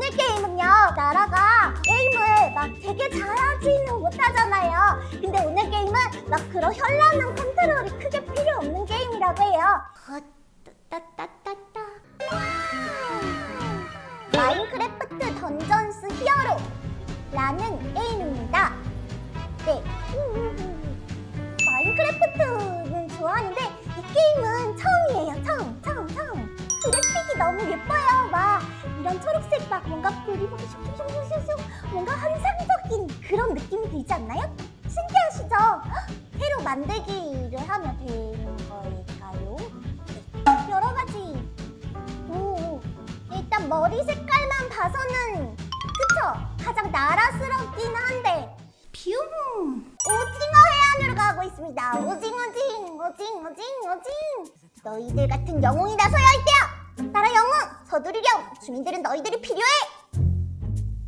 오늘 게임은요 나라가 게임을 막 되게 잘하지는 못하잖아요. 근데 오늘 게임은 막 그런 현란한 컨트롤이 크게 필요 없는 게임이라고 해요. 어, 따따따따 마인크래프트 던전스 히어로! 라는 게임입니다. 네. 마인크래프트는 좋아하는데 이 게임은 처음이에요 처음 처음 처음 그래픽이 너무 예뻐요 막 이런 초록색 막 뭔가 불이 슉슉슉슉슉 뭔가 환상적인 그런 느낌이 들지 않나요? 신기하시죠? 헉, 새로 만들기를 하면 되는 걸까요? 네, 여러 가지 오, 일단 머리 색깔만 봐서는 그쵸? 가장 나라스럽긴 한데 뷰 오징어 해안으로 가고 있습니다 오징 오징 오징 오징 오징 너희들 같은 영웅이 나서야 할 때야 나라 영웅 서두르렴 주민들은 너희들이 필요해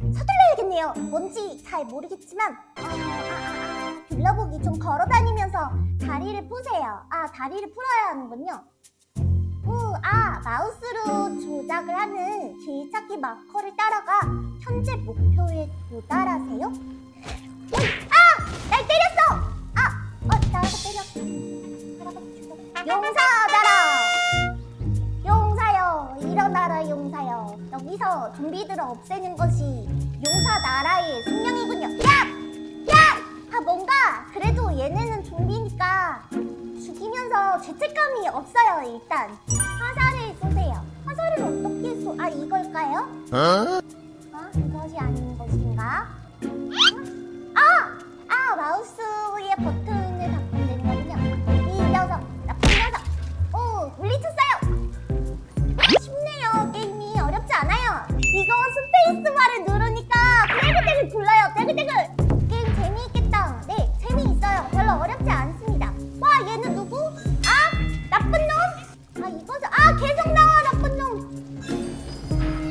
서둘러야겠네요 뭔지 잘 모르겠지만 어, 아, 아, 아, 둘러보기 좀 걸어다니면서 다리를 푸세요 아 다리를 풀어야 하는군요 우, 아 마우스로 조작을 하는 길찾기 마커를 따라가 현재 목표에 도달하세요 아! 날 때렸어! 아! 어, 나라가 때렸어. 나라 여. 여기서 좀비들을 없애는 것이 용사 나라의 숙명이군요. 야! 야! 아, 뭔가 그래도 얘네는 좀비니까 죽이면서 죄책감이 없어요, 일단. 화살을 쏘세요. 화살을 어떻게 쏘... 아, 이걸까요? 아, 이것이 아닌 것인가? 아! 아! 마우스의 버튼 스페이스바를 누르니까 떼글떼글 굴러요. 떼글떼글! 게임 재미있겠다. 네, 재미있어요. 별로 어렵지 않습니다. 와, 얘는 누구? 아! 나쁜 놈? 아, 이거죠. 아, 계속 나와, 나쁜 놈!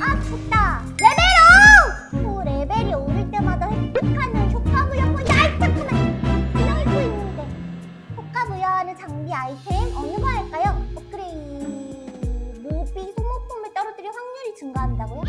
아, 좋다. Level up! 오, 레벨이 오를 때마다 획득하는 효과 부여고 야, 이 잠깐만. 그냥 읽고 있는데. 효과 부여하는 장비 아이템 어느 거 할까요? 업그레이드. 무비 소모품을 떨어뜨릴 확률이 증가한다고요?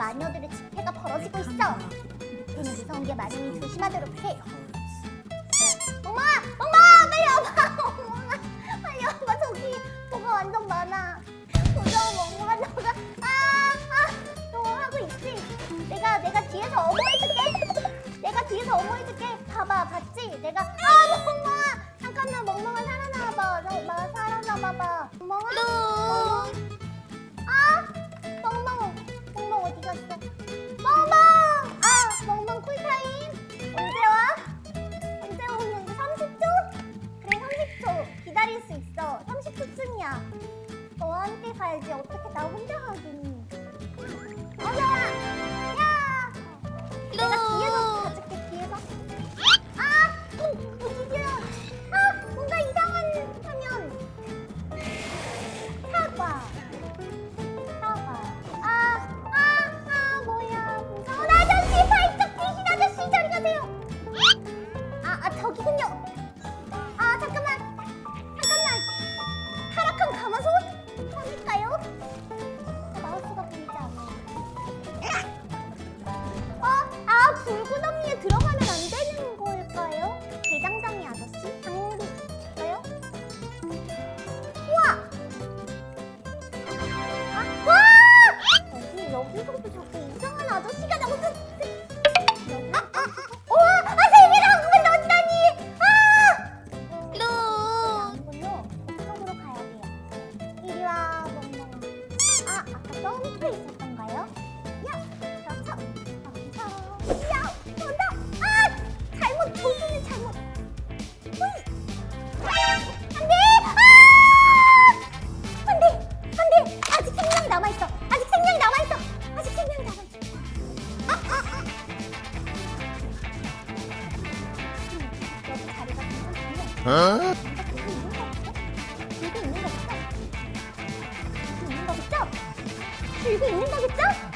마녀들의 집회가 벌어지고 있어 밑에는 무서운 게 많으니 조심하도록 해 엄마! 엄마! 빨리 와봐! 엄마! 빨리 와봐 저기 뭐가 완전 많아 무서워 엄마가 너가 아! 아! 너 하고 있지? 내가 내가 뒤에서 어머해줄게 내가 뒤에서 어머해줄게 봐봐 봤지? 내가 아 멍멍아 잠깐만 멍멍아 살아나와봐 나 살아나봐봐 30초쯤이야. 너와 함께 가야지. 어떻게 나 혼자 가겠니 어서와 야 내가 뒤에서 가줄게 뒤에서. 어? 있는 거겠죠? 있는 거겠죠? 있는 거겠죠?